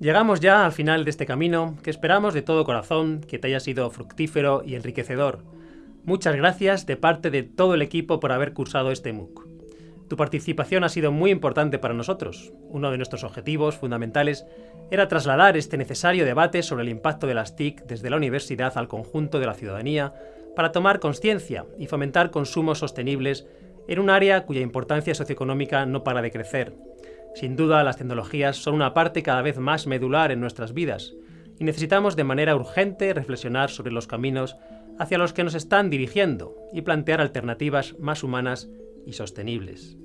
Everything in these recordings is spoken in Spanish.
Llegamos ya al final de este camino que esperamos de todo corazón que te haya sido fructífero y enriquecedor. Muchas gracias de parte de todo el equipo por haber cursado este MOOC. Tu participación ha sido muy importante para nosotros. Uno de nuestros objetivos fundamentales era trasladar este necesario debate sobre el impacto de las TIC desde la universidad al conjunto de la ciudadanía para tomar conciencia y fomentar consumos sostenibles en un área cuya importancia socioeconómica no para de crecer sin duda, las tecnologías son una parte cada vez más medular en nuestras vidas y necesitamos de manera urgente reflexionar sobre los caminos hacia los que nos están dirigiendo y plantear alternativas más humanas y sostenibles.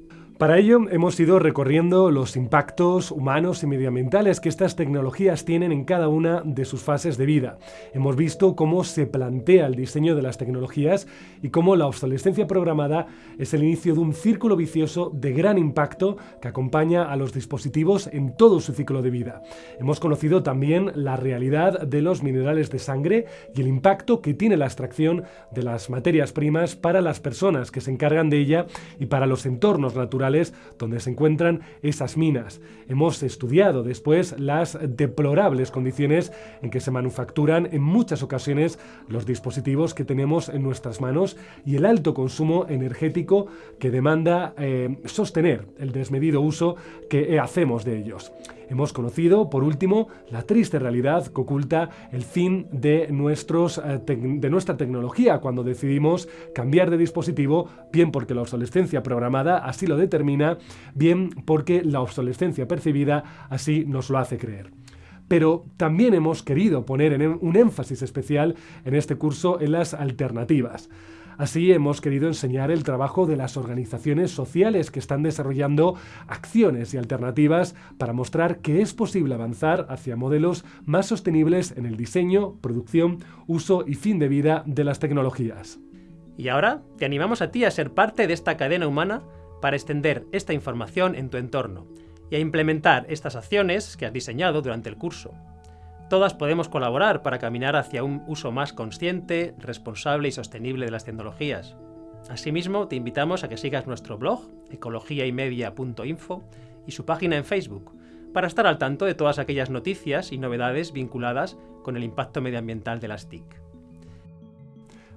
Para ello hemos ido recorriendo los impactos humanos y medioambientales que estas tecnologías tienen en cada una de sus fases de vida. Hemos visto cómo se plantea el diseño de las tecnologías y cómo la obsolescencia programada es el inicio de un círculo vicioso de gran impacto que acompaña a los dispositivos en todo su ciclo de vida. Hemos conocido también la realidad de los minerales de sangre y el impacto que tiene la extracción de las materias primas para las personas que se encargan de ella y para los entornos naturales donde se encuentran esas minas. Hemos estudiado después las deplorables condiciones en que se manufacturan en muchas ocasiones los dispositivos que tenemos en nuestras manos y el alto consumo energético que demanda eh, sostener el desmedido uso que hacemos de ellos. Hemos conocido, por último, la triste realidad que oculta el fin eh, de nuestra tecnología cuando decidimos cambiar de dispositivo, bien porque la obsolescencia programada así lo determina, bien porque la obsolescencia percibida así nos lo hace creer pero también hemos querido poner un énfasis especial en este curso en las alternativas. Así hemos querido enseñar el trabajo de las organizaciones sociales que están desarrollando acciones y alternativas para mostrar que es posible avanzar hacia modelos más sostenibles en el diseño, producción, uso y fin de vida de las tecnologías. Y ahora te animamos a ti a ser parte de esta cadena humana para extender esta información en tu entorno y a implementar estas acciones que has diseñado durante el curso. Todas podemos colaborar para caminar hacia un uso más consciente, responsable y sostenible de las tecnologías. Asimismo, te invitamos a que sigas nuestro blog, ecologiaymedia.info, y su página en Facebook, para estar al tanto de todas aquellas noticias y novedades vinculadas con el impacto medioambiental de las TIC.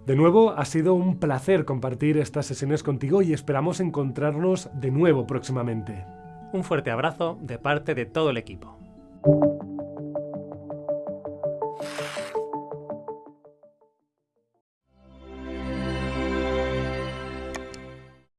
De nuevo, ha sido un placer compartir estas sesiones contigo y esperamos encontrarnos de nuevo próximamente. Un fuerte abrazo de parte de todo el equipo.